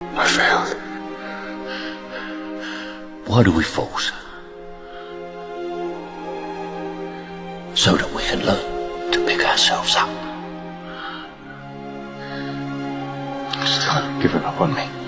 I failed. Why do we fall. So that we can learn to pick ourselves up. Still haven't given up on me.